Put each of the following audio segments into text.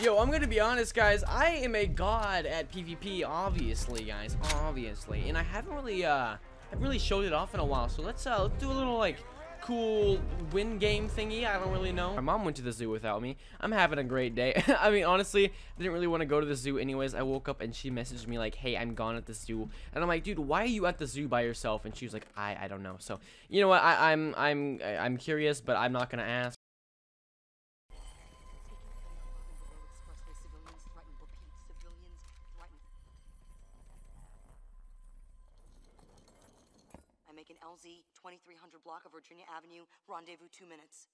Yo, I'm gonna be honest, guys. I am a god at PvP, obviously, guys, obviously, and I haven't really, uh, I haven't really showed it off in a while. So let's, uh, let's do a little like cool win game thingy. I don't really know. My mom went to the zoo without me. I'm having a great day. I mean, honestly, I didn't really want to go to the zoo anyways. I woke up and she messaged me like, "Hey, I'm gone at the zoo," and I'm like, "Dude, why are you at the zoo by yourself?" And she was like, "I, I don't know." So you know what? I, I'm, I'm, I'm curious, but I'm not gonna ask. I make an LZ 2300 block of Virginia Avenue, rendezvous two minutes.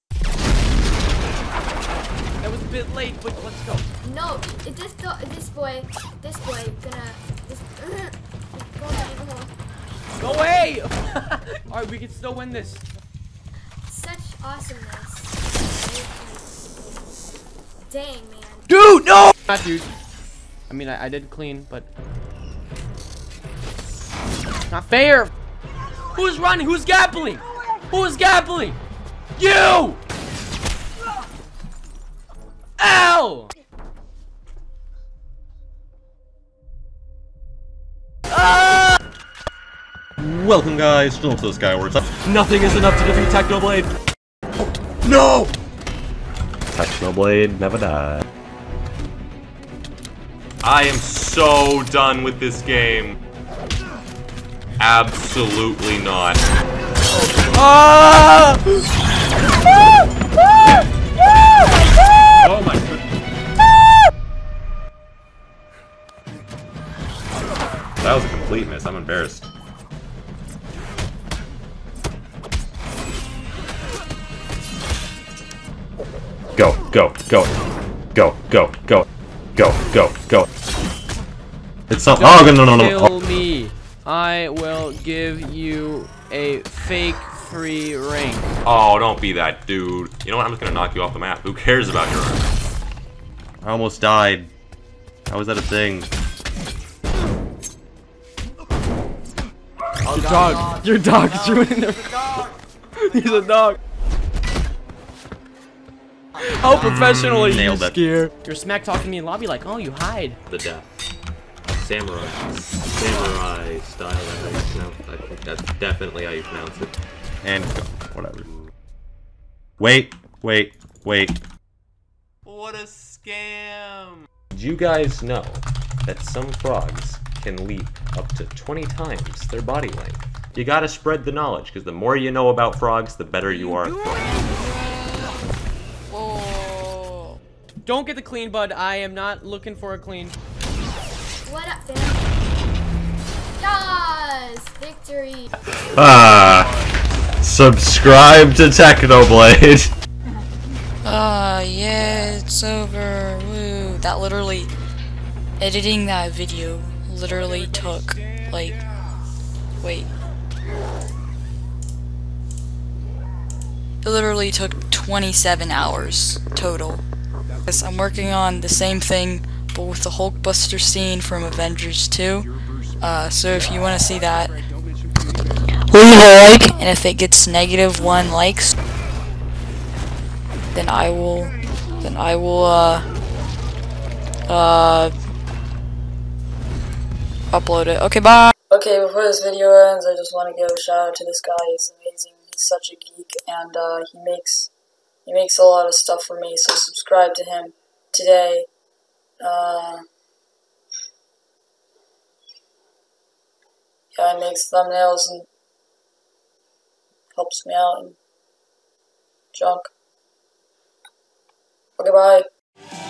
That was a bit late, but let's go. No, it, this do- this boy, this boy gonna this go down the hole. Go away! All right, we can still win this. Such awesomeness. Dang man. Dude, no! Not dude. I mean, I, I did clean, but not fair. Who's running? Who's gappling? Who's gappling? You! Ow! Ah! Welcome guys, still to the Skyward. Nothing is enough to defeat Technoblade. No! Technoblade never die. I am so done with this game. Absolutely not. Ah! Oh my goodness. That was a complete miss. I'm embarrassed. Go, go, go. Go, go, go. Go, go, go. It's not- Oh, no, no, no, no. Kill me. I will give you a fake free ring. Oh, don't be that dude. You know what? I'm just gonna knock you off the map. Who cares about your arm? I almost died. How is that a thing? Your dog. Your dog is ruining their. He's a dog. How mm, professional are you, nailed it. Skier? You're smack talking me in lobby like, oh, you hide. the death. Samurai. Samurai style, that's how you. I think that's definitely how you pronounce it. And go. Whatever. Wait, wait, wait. What a scam! Did you guys know that some frogs can leap up to 20 times their body length? You gotta spread the knowledge, because the more you know about frogs, the better you are at frogs. Oh. Don't get the clean, bud. I am not looking for a clean. What up, fam? Yes, victory. Ah. Subscribe to Technoblade. Ah, yeah, it's over. Woo. That literally, editing that video literally took, like, wait. It literally took 27 hours total. Yes, I'm working on the same thing, but with the Hulkbuster scene from Avengers 2. Uh, so if you want to see that, leave a like, and if it gets negative one likes, then I will, then I will, uh, uh, upload it. Okay, bye! Okay, before this video ends, I just want to give a shout out to this guy. He's amazing. He's such a geek, and, uh, he makes, he makes a lot of stuff for me, so subscribe to him today. Uh, yeah, makes thumbnails and helps me out and junk. Okay, bye.